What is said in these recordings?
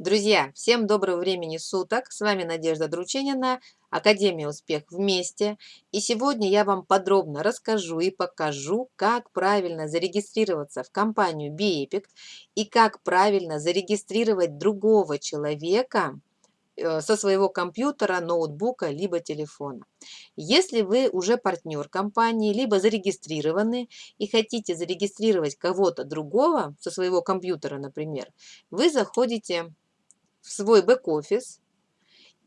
Друзья, всем доброго времени суток. С вами Надежда Друченина, Академия Успех вместе. И сегодня я вам подробно расскажу и покажу, как правильно зарегистрироваться в компанию BEPIC и как правильно зарегистрировать другого человека э, со своего компьютера, ноутбука, либо телефона. Если вы уже партнер компании, либо зарегистрированы и хотите зарегистрировать кого-то другого со своего компьютера, например, вы заходите в свой бэк-офис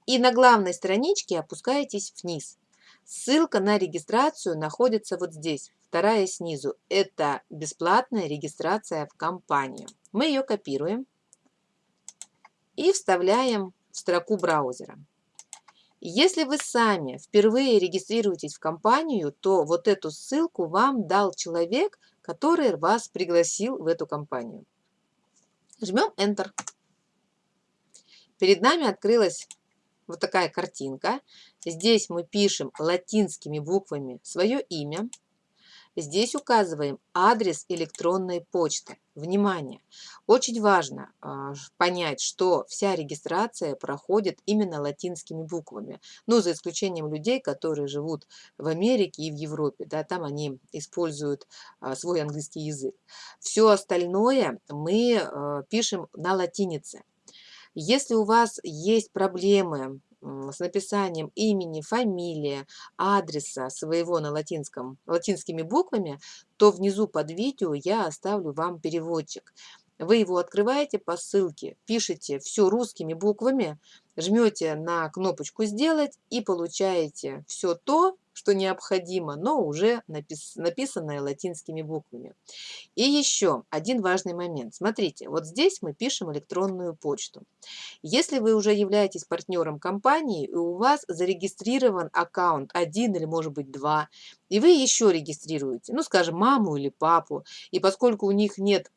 и на главной страничке опускаетесь вниз. Ссылка на регистрацию находится вот здесь, вторая снизу. Это бесплатная регистрация в компанию. Мы ее копируем и вставляем в строку браузера. Если вы сами впервые регистрируетесь в компанию, то вот эту ссылку вам дал человек, который вас пригласил в эту компанию. Жмем Enter. Перед нами открылась вот такая картинка. Здесь мы пишем латинскими буквами свое имя. Здесь указываем адрес электронной почты. Внимание! Очень важно э, понять, что вся регистрация проходит именно латинскими буквами. Ну, за исключением людей, которые живут в Америке и в Европе. Да, там они используют э, свой английский язык. Все остальное мы э, пишем на латинице. Если у вас есть проблемы с написанием имени, фамилии, адреса своего на латинском, латинскими буквами, то внизу под видео я оставлю вам переводчик. Вы его открываете по ссылке, пишете все русскими буквами, жмете на кнопочку «Сделать» и получаете все то, что необходимо, но уже напис написанное латинскими буквами. И еще один важный момент. Смотрите, вот здесь мы пишем электронную почту. Если вы уже являетесь партнером компании, и у вас зарегистрирован аккаунт один или может быть два, и вы еще регистрируете, ну скажем, маму или папу, и поскольку у них нет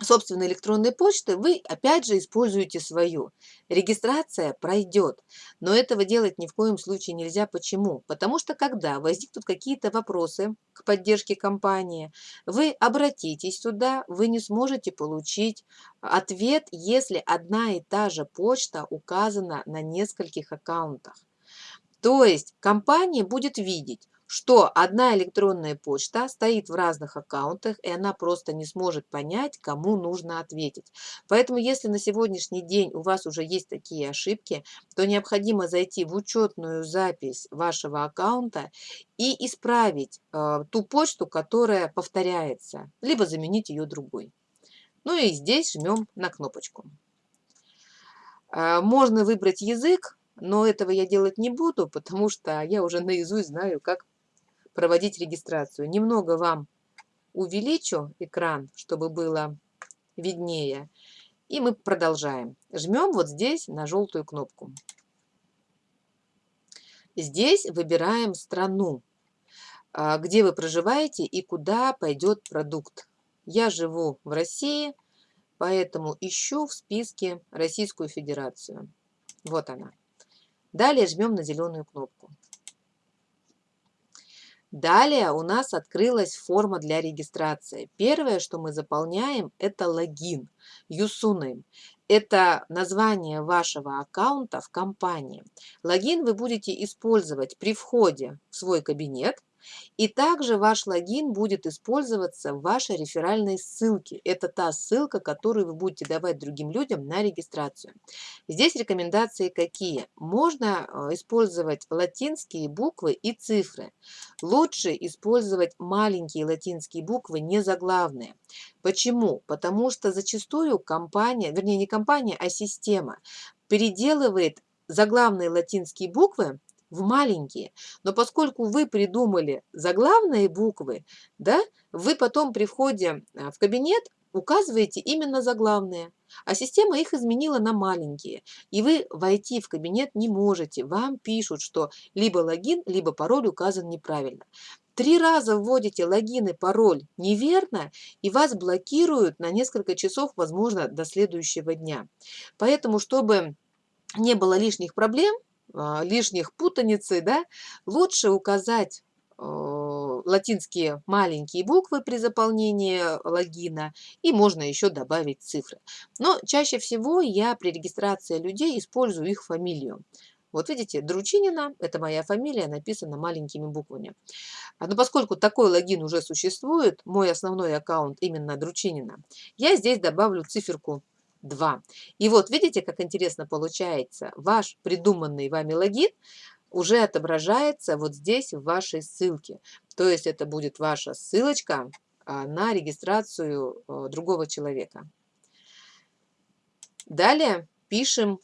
собственной электронной почты, вы опять же используете свою. Регистрация пройдет, но этого делать ни в коем случае нельзя. Почему? Потому что когда возникнут какие-то вопросы к поддержке компании, вы обратитесь туда, вы не сможете получить ответ, если одна и та же почта указана на нескольких аккаунтах. То есть компания будет видеть, что одна электронная почта стоит в разных аккаунтах, и она просто не сможет понять, кому нужно ответить. Поэтому, если на сегодняшний день у вас уже есть такие ошибки, то необходимо зайти в учетную запись вашего аккаунта и исправить э, ту почту, которая повторяется, либо заменить ее другой. Ну и здесь жмем на кнопочку. Э, можно выбрать язык, но этого я делать не буду, потому что я уже наизусть знаю, как проводить регистрацию. Немного вам увеличу экран, чтобы было виднее. И мы продолжаем. Жмем вот здесь на желтую кнопку. Здесь выбираем страну, а, где вы проживаете и куда пойдет продукт. Я живу в России, поэтому ищу в списке Российскую Федерацию. Вот она. Далее жмем на зеленую кнопку. Далее у нас открылась форма для регистрации. Первое, что мы заполняем, это логин, username. Это название вашего аккаунта в компании. Логин вы будете использовать при входе в свой кабинет и также ваш логин будет использоваться в вашей реферальной ссылке. Это та ссылка, которую вы будете давать другим людям на регистрацию. Здесь рекомендации какие? Можно э, использовать латинские буквы и цифры. Лучше использовать маленькие латинские буквы, не заглавные. Почему? Потому что зачастую компания, вернее не компания, а система переделывает заглавные латинские буквы в маленькие. Но поскольку вы придумали заглавные буквы, да, вы потом при входе а, в кабинет указываете именно заглавные, а система их изменила на маленькие. И вы войти в кабинет не можете. Вам пишут, что либо логин, либо пароль указан неправильно. Три раза вводите логин и пароль неверно, и вас блокируют на несколько часов, возможно, до следующего дня. Поэтому, чтобы не было лишних проблем, лишних путаницы, да, лучше указать э, латинские маленькие буквы при заполнении логина, и можно еще добавить цифры. Но чаще всего я при регистрации людей использую их фамилию. Вот видите, Дручинина, это моя фамилия, написана маленькими буквами. А, но поскольку такой логин уже существует, мой основной аккаунт именно Дручинина, я здесь добавлю циферку 2. И вот видите, как интересно получается. Ваш придуманный вами логин уже отображается вот здесь в вашей ссылке. То есть это будет ваша ссылочка а, на регистрацию а, другого человека. Далее пишем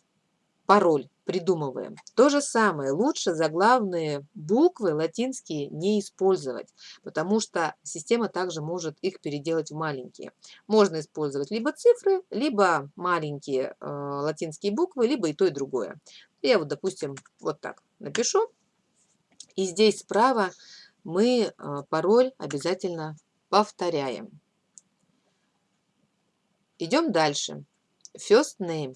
пароль придумываем. То же самое, лучше заглавные буквы латинские не использовать, потому что система также может их переделать в маленькие. Можно использовать либо цифры, либо маленькие э, латинские буквы, либо и то, и другое. Я вот, допустим, вот так напишу. И здесь справа мы э, пароль обязательно повторяем. Идем дальше. First name.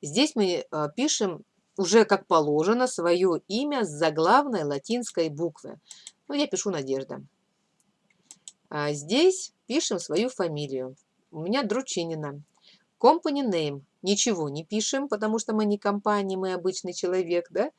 Здесь мы э, пишем уже как положено свое имя с заглавной латинской буквы. Ну, я пишу Надежда. А здесь пишем свою фамилию. У меня Дручинина. Company name. Ничего не пишем, потому что мы не компания, мы обычный человек, да?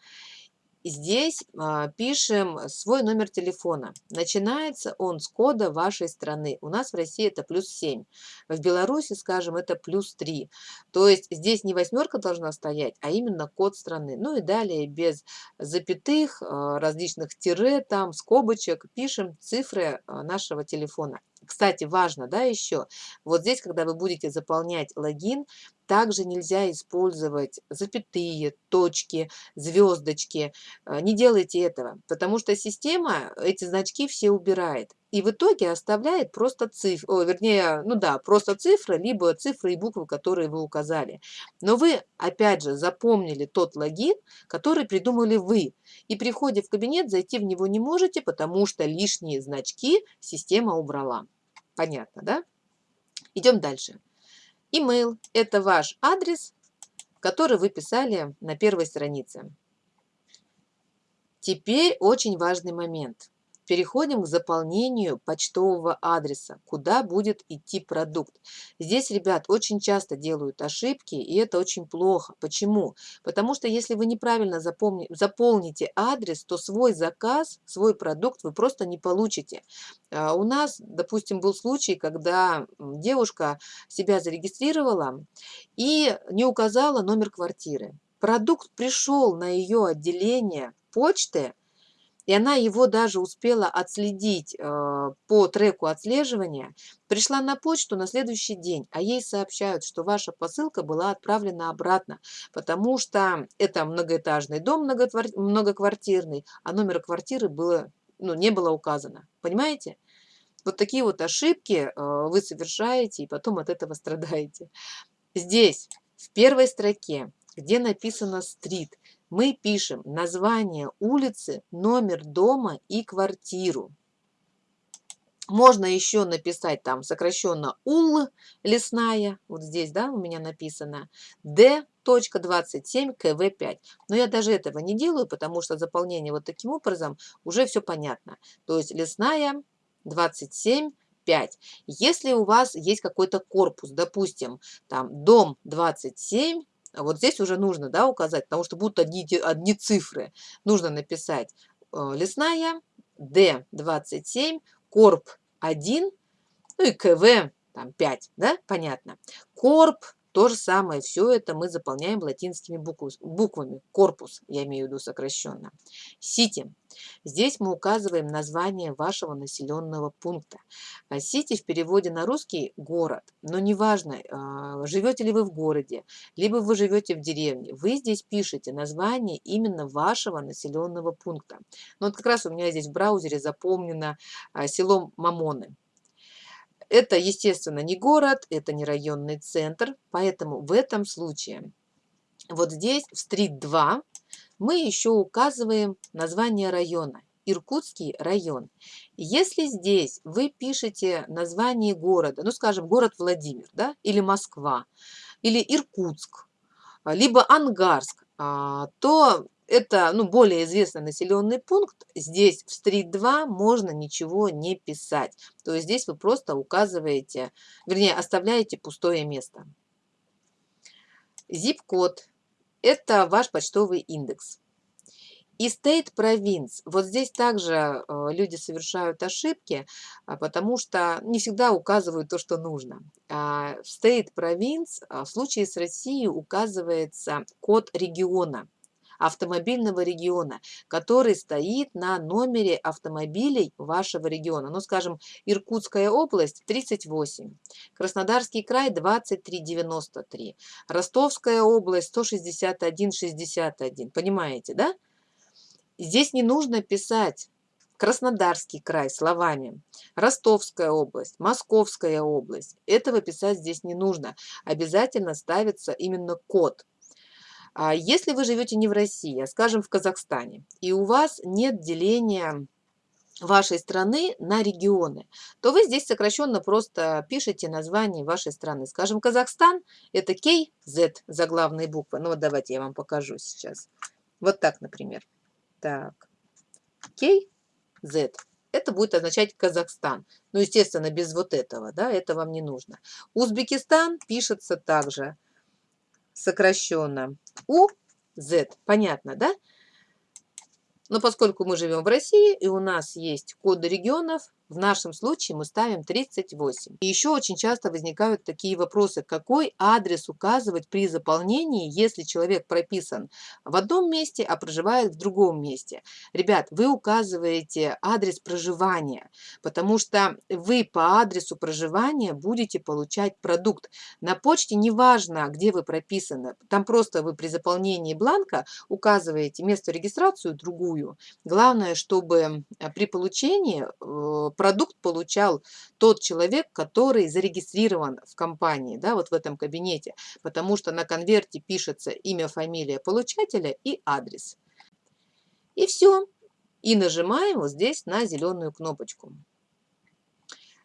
Здесь а, пишем свой номер телефона. Начинается он с кода вашей страны. У нас в России это плюс 7. В Беларуси, скажем, это плюс 3. То есть здесь не восьмерка должна стоять, а именно код страны. Ну и далее без запятых, а, различных тире, там, скобочек пишем цифры а, нашего телефона. Кстати, важно, да, еще, вот здесь, когда вы будете заполнять логин, также нельзя использовать запятые, точки, звездочки. Э, не делайте этого, потому что система эти значки все убирает. И в итоге оставляет просто цифры, вернее, ну да, просто цифры, либо цифры и буквы, которые вы указали. Но вы, опять же, запомнили тот логин, который придумали вы. И при входе в кабинет зайти в него не можете, потому что лишние значки система убрала. Понятно, да? Идем дальше. Email – это ваш адрес, который вы писали на первой странице. Теперь очень важный момент. Переходим к заполнению почтового адреса, куда будет идти продукт. Здесь, ребят, очень часто делают ошибки, и это очень плохо. Почему? Потому что если вы неправильно запомни, заполните адрес, то свой заказ, свой продукт вы просто не получите. А у нас, допустим, был случай, когда девушка себя зарегистрировала и не указала номер квартиры. Продукт пришел на ее отделение почты, и она его даже успела отследить э, по треку отслеживания, пришла на почту на следующий день, а ей сообщают, что ваша посылка была отправлена обратно, потому что это многоэтажный дом многоквартирный, а номер квартиры было, ну, не было указано. Понимаете? Вот такие вот ошибки э, вы совершаете и потом от этого страдаете. Здесь, в первой строке, где написано «стрит», мы пишем название улицы, номер дома и квартиру. Можно еще написать там сокращенно УЛ, лесная, вот здесь, да, у меня написано, D.27 КВ5. Но я даже этого не делаю, потому что заполнение вот таким образом уже все понятно. То есть лесная 27 5. Если у вас есть какой-то корпус, допустим, там дом 27, а вот здесь уже нужно да, указать, потому что будут одни, одни цифры. Нужно написать э, лесная, D27, Корп 1, ну и КВ там 5, да, понятно. Корп то же самое, все это мы заполняем латинскими буквами. Корпус, я имею в виду сокращенно. Сити. Здесь мы указываем название вашего населенного пункта. А Сити в переводе на русский – город. Но неважно, а, живете ли вы в городе, либо вы живете в деревне, вы здесь пишете название именно вашего населенного пункта. Ну, вот как раз у меня здесь в браузере запомнено а, село Мамоны. Это, естественно, не город, это не районный центр, поэтому в этом случае вот здесь в стрит 2 мы еще указываем название района. Иркутский район. Если здесь вы пишете название города, ну, скажем, город Владимир, да, или Москва, или Иркутск, либо Ангарск, а, то это ну, более известный населенный пункт, здесь в стрит 2 можно ничего не писать. То есть здесь вы просто указываете, вернее, оставляете пустое место. Zip-код – это ваш почтовый индекс. И state province. Вот здесь также э, люди совершают ошибки, а, потому что не всегда указывают то, что нужно. А, в state province а, в случае с Россией указывается код региона автомобильного региона, который стоит на номере автомобилей вашего региона. Ну, скажем, Иркутская область 38, Краснодарский край 2393, Ростовская область 161,61. Понимаете, да? Здесь не нужно писать Краснодарский край словами, Ростовская область, Московская область. Этого писать здесь не нужно. Обязательно ставится именно код. А если вы живете не в России, а, скажем, в Казахстане, и у вас нет деления вашей страны на регионы, то вы здесь сокращенно просто пишете название вашей страны. Скажем, Казахстан – это KZ заглавные буквы. Ну вот давайте я вам покажу сейчас. Вот так, например. Так, KZ. Это будет означать Казахстан. Ну, естественно, без вот этого, да, это вам не нужно. Узбекистан пишется также сокращенно УЗ. Понятно, да? Но поскольку мы живем в России и у нас есть коды регионов, в нашем случае мы ставим 38. И еще очень часто возникают такие вопросы, какой адрес указывать при заполнении, если человек прописан в одном месте, а проживает в другом месте. Ребят, вы указываете адрес проживания, потому что вы по адресу проживания будете получать продукт. На почте неважно, где вы прописаны, там просто вы при заполнении бланка указываете место регистрацию другую. Главное, чтобы при получении э, продукт получал тот человек, который зарегистрирован в компании, да, вот в этом кабинете, потому что на конверте пишется имя, фамилия получателя и адрес. И все. И нажимаем вот здесь на зеленую кнопочку.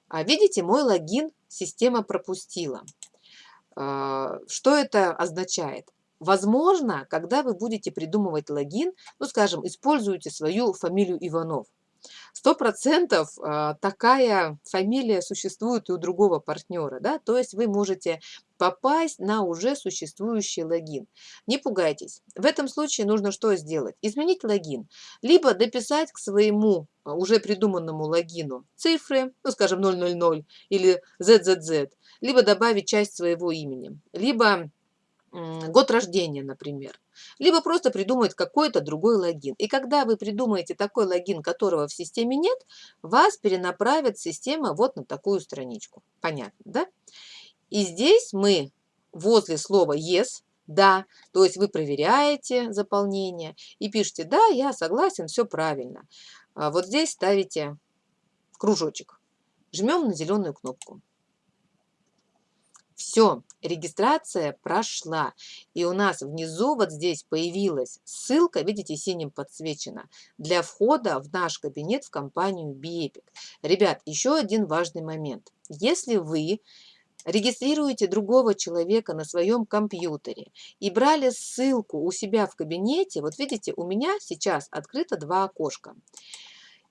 А видите, мой логин система пропустила. А, что это означает? Возможно, когда вы будете придумывать логин, ну, скажем, используете свою фамилию Иванов. Сто процентов а, такая фамилия существует и у другого партнера, да, то есть вы можете попасть на уже существующий логин. Не пугайтесь. В этом случае нужно что сделать? Изменить логин. Либо дописать к своему а, уже придуманному логину цифры, ну, скажем, 000 или ZZZ, либо добавить часть своего имени, либо год рождения, например. Либо просто придумать какой-то другой логин. И когда вы придумаете такой логин, которого в системе нет, вас перенаправит система вот на такую страничку. Понятно, да? И здесь мы возле слова yes, да, то есть вы проверяете заполнение и пишете, да, я согласен, все правильно. А вот здесь ставите кружочек. Жмем на зеленую кнопку. Все, регистрация прошла. И у нас внизу вот здесь появилась ссылка, видите, синим подсвечена, для входа в наш кабинет в компанию BEpic. Ребят, еще один важный момент. Если вы регистрируете другого человека на своем компьютере и брали ссылку у себя в кабинете, вот видите, у меня сейчас открыто два окошка.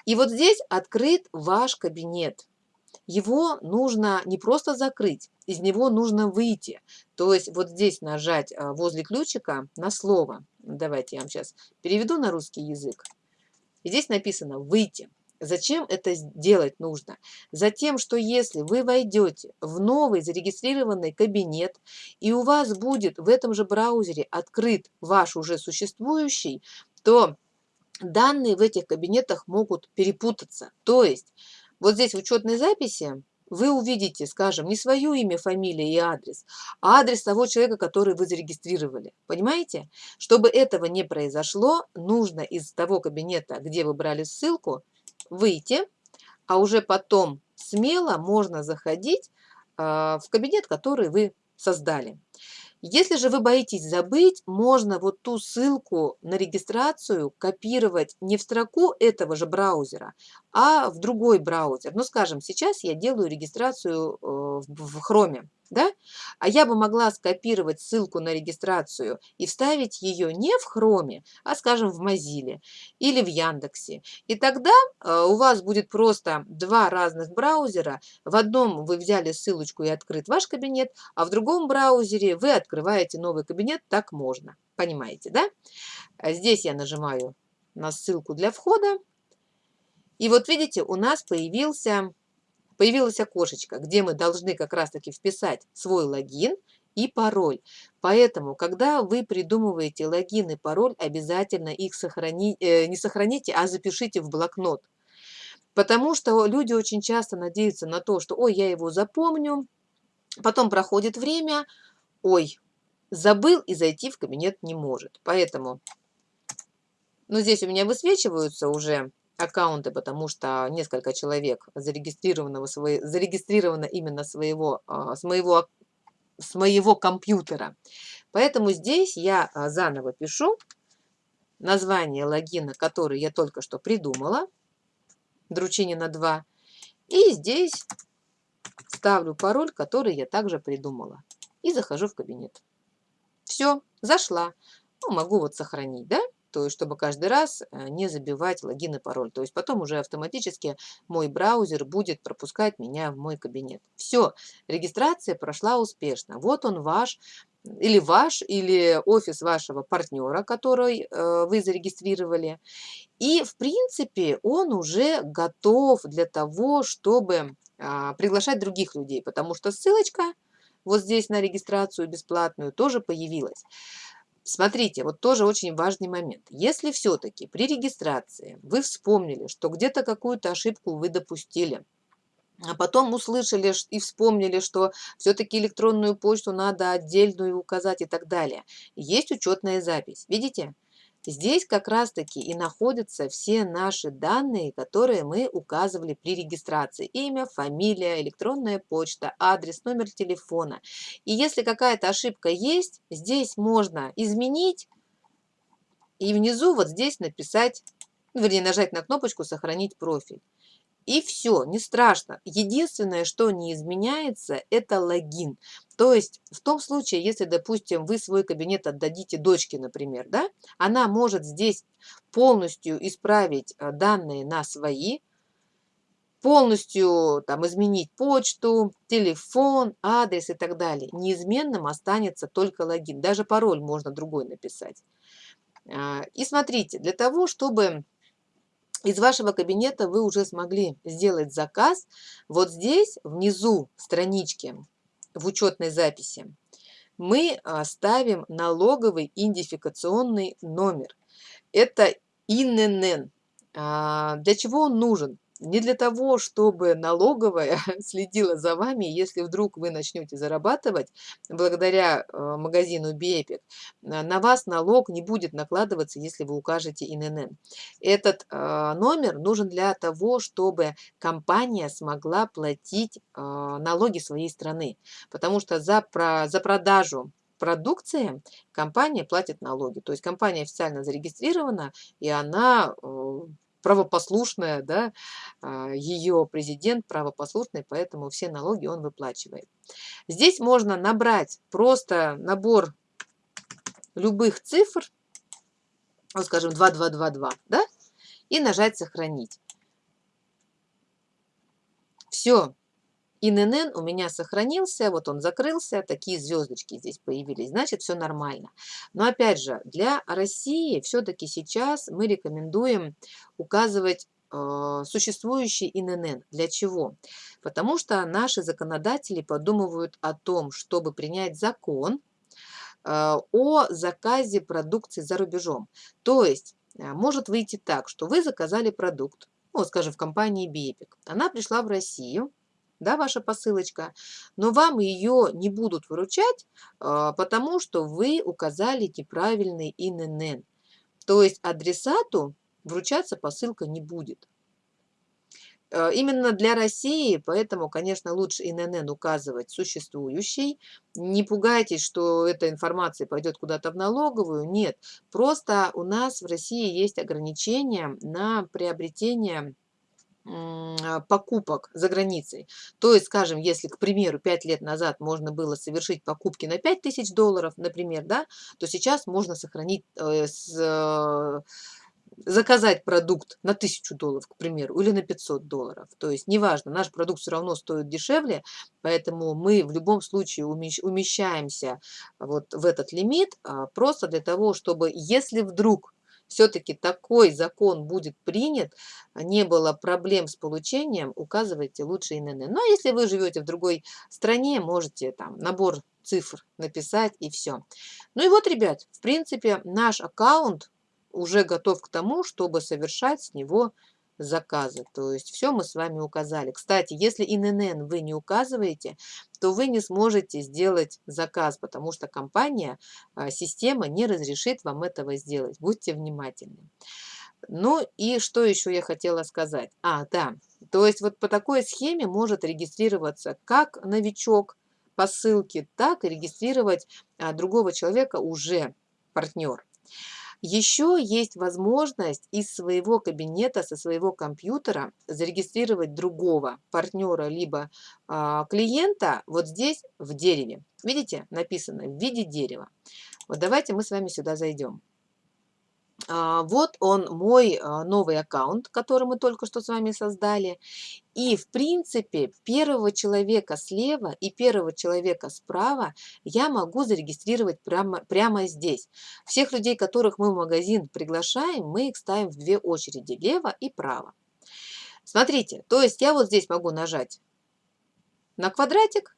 И вот здесь открыт ваш кабинет его нужно не просто закрыть, из него нужно выйти. То есть вот здесь нажать а, возле ключика на слово. Давайте я вам сейчас переведу на русский язык. Здесь написано «выйти». Зачем это делать нужно? Затем, что если вы войдете в новый зарегистрированный кабинет, и у вас будет в этом же браузере открыт ваш уже существующий, то данные в этих кабинетах могут перепутаться. То есть вот здесь в учетной записи вы увидите, скажем, не свое имя, фамилия и адрес, а адрес того человека, который вы зарегистрировали. Понимаете? Чтобы этого не произошло, нужно из того кабинета, где вы брали ссылку, выйти, а уже потом смело можно заходить а, в кабинет, который вы создали. Если же вы боитесь забыть, можно вот ту ссылку на регистрацию копировать не в строку этого же браузера, а в другой браузер. Ну, скажем, сейчас я делаю регистрацию э, в Chrome. Да? А я бы могла скопировать ссылку на регистрацию и вставить ее не в Хроме, а, скажем, в Mozilla или в Яндексе. И тогда э, у вас будет просто два разных браузера. В одном вы взяли ссылочку и открыт ваш кабинет, а в другом браузере вы открываете новый кабинет, так можно. Понимаете, да? А здесь я нажимаю на ссылку для входа. И вот видите, у нас появился появилось окошечко, где мы должны как раз-таки вписать свой логин и пароль. Поэтому, когда вы придумываете логин и пароль, обязательно их сохрани, э, не сохраните, а запишите в блокнот. Потому что люди очень часто надеются на то, что «Ой, я его запомню», потом проходит время, «Ой, забыл и зайти в кабинет не может». Поэтому, ну здесь у меня высвечиваются уже аккаунты, потому что несколько человек зарегистрировано, зарегистрировано именно своего, а, с, моего, с моего компьютера. Поэтому здесь я а, заново пишу название логина, который я только что придумала, Дручинина 2, и здесь ставлю пароль, который я также придумала, и захожу в кабинет. Все, зашла. Ну, могу вот сохранить, да? То есть чтобы каждый раз э, не забивать логин и пароль. То есть потом уже автоматически мой браузер будет пропускать меня в мой кабинет. Все, регистрация прошла успешно. Вот он ваш или ваш, или офис вашего партнера, который э, вы зарегистрировали. И, в принципе, он уже готов для того, чтобы э, приглашать других людей, потому что ссылочка вот здесь на регистрацию бесплатную тоже появилась. Смотрите, вот тоже очень важный момент. Если все-таки при регистрации вы вспомнили, что где-то какую-то ошибку вы допустили, а потом услышали и вспомнили, что все-таки электронную почту надо отдельную указать и так далее. Есть учетная запись. Видите? Здесь как раз-таки и находятся все наши данные, которые мы указывали при регистрации. Имя, фамилия, электронная почта, адрес, номер телефона. И если какая-то ошибка есть, здесь можно изменить и внизу вот здесь написать, вернее нажать на кнопочку «Сохранить профиль». И все, не страшно. Единственное, что не изменяется, это логин. То есть в том случае, если, допустим, вы свой кабинет отдадите дочке, например, да, она может здесь полностью исправить э, данные на свои, полностью там изменить почту, телефон, адрес и так далее. Неизменным останется только логин. Даже пароль можно другой написать. А, и смотрите, для того, чтобы из вашего кабинета вы уже смогли сделать заказ. Вот здесь, внизу странички, в учетной записи, мы а, ставим налоговый идентификационный номер. Это ИНН. А, для чего он нужен? Не для того, чтобы налоговая следила за вами, если вдруг вы начнете зарабатывать благодаря э, магазину BEpic, на вас налог не будет накладываться, если вы укажете ИНН. Этот э, номер нужен для того, чтобы компания смогла платить э, налоги своей страны, потому что за, про, за продажу продукции компания платит налоги. То есть компания официально зарегистрирована, и она правопослушная, да, а, ее президент правопослушный, поэтому все налоги он выплачивает. Здесь можно набрать просто набор любых цифр, вот скажем 2222, да, и нажать «Сохранить». Все, ИНН у меня сохранился, вот он закрылся, такие звездочки здесь появились, значит все нормально. Но опять же, для России все-таки сейчас мы рекомендуем указывать э, существующий ИНН. Для чего? Потому что наши законодатели подумывают о том, чтобы принять закон э, о заказе продукции за рубежом. То есть э, может выйти так, что вы заказали продукт, ну, скажем, в компании Бепик. Она пришла в Россию, да, ваша посылочка, но вам ее не будут выручать, а, потому что вы указали неправильный ИНН. То есть адресату вручаться посылка не будет. А, именно для России, поэтому, конечно, лучше ИНН указывать существующий. Не пугайтесь, что эта информация пойдет куда-то в налоговую. Нет, просто у нас в России есть ограничения на приобретение покупок за границей. То есть, скажем, если, к примеру, 5 лет назад можно было совершить покупки на 5000 долларов, например, да, то сейчас можно сохранить, э, с, э, заказать продукт на 1000 долларов, к примеру, или на 500 долларов. То есть, неважно, наш продукт все равно стоит дешевле, поэтому мы в любом случае умещаемся вот в этот лимит, а, просто для того, чтобы, если вдруг все-таки такой закон будет принят, не было проблем с получением, указывайте лучше ИНН. Ну, а если вы живете в другой стране, можете там набор цифр написать и все. Ну и вот, ребят, в принципе, наш аккаунт уже готов к тому, чтобы совершать с него заказы. То есть все мы с вами указали. Кстати, если ИНН вы не указываете, то вы не сможете сделать заказ, потому что компания, а, система не разрешит вам этого сделать. Будьте внимательны. Ну и что еще я хотела сказать? А, да, то есть вот по такой схеме может регистрироваться как новичок по ссылке, так и регистрировать а, другого человека уже партнер. Еще есть возможность из своего кабинета, со своего компьютера зарегистрировать другого партнера либо а, клиента вот здесь в дереве. Видите, написано в виде дерева. Вот давайте мы с вами сюда зайдем. А, вот он, мой а, новый аккаунт, который мы только что с вами создали. И, в принципе, первого человека слева и первого человека справа я могу зарегистрировать прямо, прямо здесь. Всех людей, которых мы в магазин приглашаем, мы их ставим в две очереди, лево и право. Смотрите, то есть я вот здесь могу нажать на квадратик,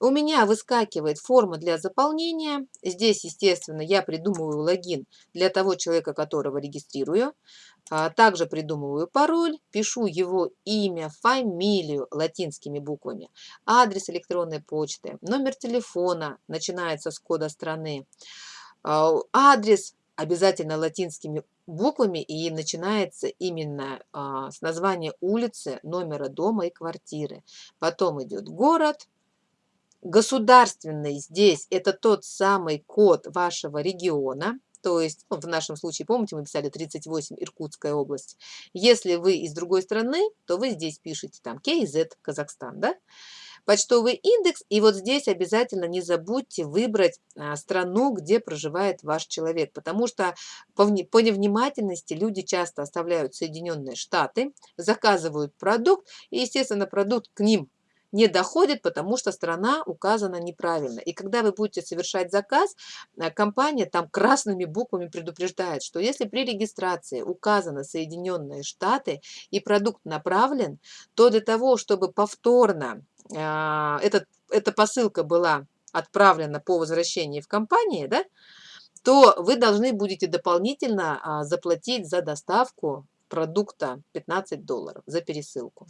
у меня выскакивает форма для заполнения. Здесь, естественно, я придумываю логин для того человека, которого регистрирую. А, также придумываю пароль, пишу его имя, фамилию латинскими буквами, адрес электронной почты, номер телефона, начинается с кода страны, а, адрес обязательно латинскими буквами и начинается именно а, с названия улицы, номера дома и квартиры. Потом идет город, Государственный здесь это тот самый код вашего региона, то есть ну, в нашем случае, помните, мы писали 38, Иркутская область. Если вы из другой страны, то вы здесь пишете там KZ, Казахстан, да? Почтовый индекс, и вот здесь обязательно не забудьте выбрать а, страну, где проживает ваш человек, потому что по, по невнимательности люди часто оставляют Соединенные Штаты, заказывают продукт, и, естественно, продукт к ним не доходит, потому что страна указана неправильно. И когда вы будете совершать заказ, э, компания там красными буквами предупреждает, что если при регистрации указано Соединенные Штаты и продукт направлен, то для того, чтобы повторно э, этот, эта посылка была отправлена по возвращении в компании, да, то вы должны будете дополнительно а, заплатить за доставку продукта 15 долларов за пересылку.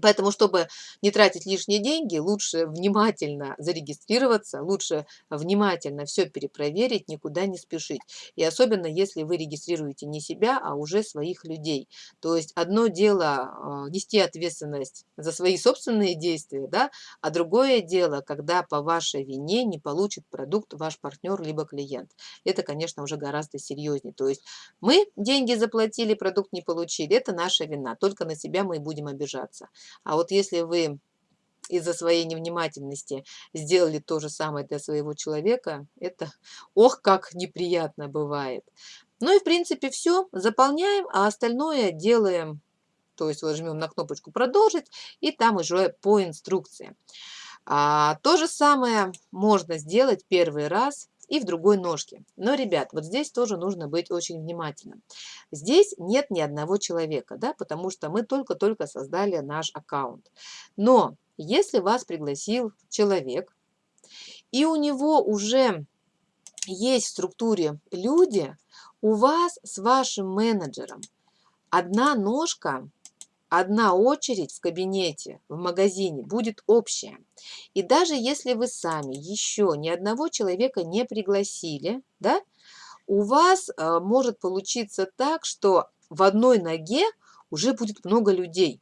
Поэтому, чтобы не тратить лишние деньги, лучше внимательно зарегистрироваться, лучше внимательно все перепроверить, никуда не спешить. И особенно, если вы регистрируете не себя, а уже своих людей. То есть одно дело а, нести ответственность за свои собственные действия, да, а другое дело, когда по вашей вине не получит продукт ваш партнер либо клиент. Это, конечно, уже гораздо серьезнее. То есть мы деньги заплатили, продукт не получили, это наша вина, только на себя мы и будем обижаться. А вот если вы из-за своей невнимательности сделали то же самое для своего человека, это ох, как неприятно бывает. Ну и в принципе все, заполняем, а остальное делаем, то есть вот жмем на кнопочку «Продолжить» и там уже по инструкции. А, то же самое можно сделать первый раз и в другой ножке. Но, ребят, вот здесь тоже нужно быть очень внимательным. Здесь нет ни одного человека, да, потому что мы только-только создали наш аккаунт. Но если вас пригласил человек, и у него уже есть в структуре люди, у вас с вашим менеджером одна ножка одна очередь в кабинете, в магазине будет общая. И даже если вы сами еще ни одного человека не пригласили, да, у вас э, может получиться так, что в одной ноге уже будет много людей.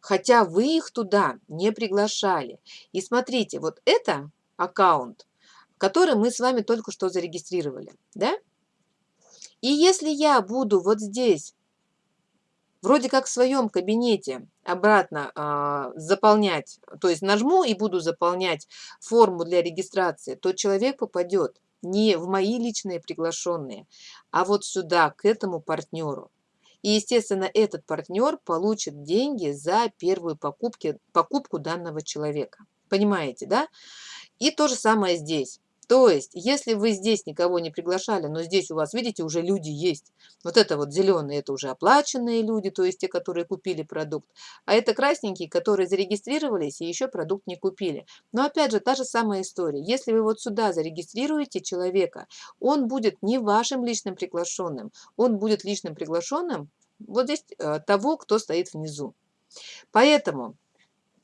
Хотя вы их туда не приглашали. И смотрите, вот это аккаунт, который мы с вами только что зарегистрировали. Да? И если я буду вот здесь вроде как в своем кабинете обратно а, заполнять, то есть нажму и буду заполнять форму для регистрации, то человек попадет не в мои личные приглашенные, а вот сюда, к этому партнеру. И, естественно, этот партнер получит деньги за первую покупки, покупку данного человека. Понимаете, да? И то же самое здесь. То есть, если вы здесь никого не приглашали, но здесь у вас, видите, уже люди есть. Вот это вот зеленые, это уже оплаченные люди, то есть те, которые купили продукт. А это красненькие, которые зарегистрировались и еще продукт не купили. Но опять же, та же самая история. Если вы вот сюда зарегистрируете человека, он будет не вашим личным приглашенным, он будет личным приглашенным вот здесь э, того, кто стоит внизу. Поэтому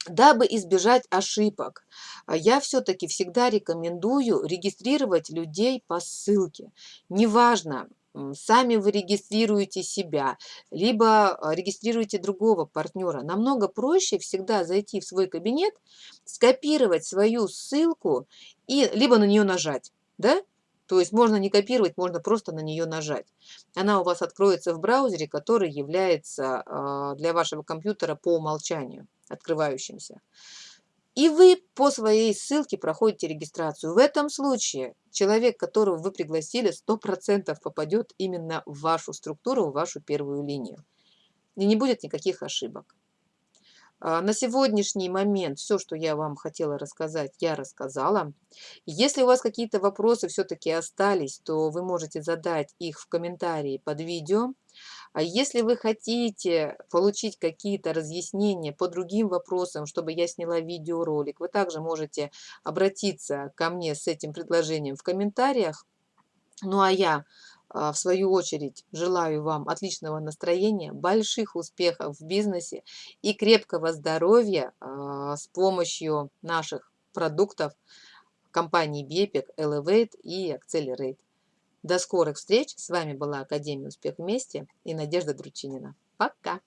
Дабы избежать ошибок, а, я все-таки всегда рекомендую регистрировать людей по ссылке. Неважно, сами вы регистрируете себя, либо а, регистрируете другого партнера. Намного проще всегда зайти в свой кабинет, скопировать свою ссылку и либо на нее нажать. Да? То есть можно не копировать, можно просто на нее нажать. Она у вас откроется в браузере, который является а, для вашего компьютера по умолчанию открывающимся. И вы по своей ссылке проходите регистрацию. В этом случае человек, которого вы пригласили, 100% попадет именно в вашу структуру, в вашу первую линию. И не будет никаких ошибок. А, на сегодняшний момент все, что я вам хотела рассказать, я рассказала. Если у вас какие-то вопросы все-таки остались, то вы можете задать их в комментарии под видео. А если вы хотите получить какие-то разъяснения по другим вопросам, чтобы я сняла видеоролик, вы также можете обратиться ко мне с этим предложением в комментариях. Ну а я а, в свою очередь желаю вам отличного настроения, больших успехов в бизнесе и крепкого здоровья а, с помощью наших продуктов компании BEPIC, Elevate и Accelerate. До скорых встреч! С вами была Академия Успех Вместе и Надежда Дручинина. Пока!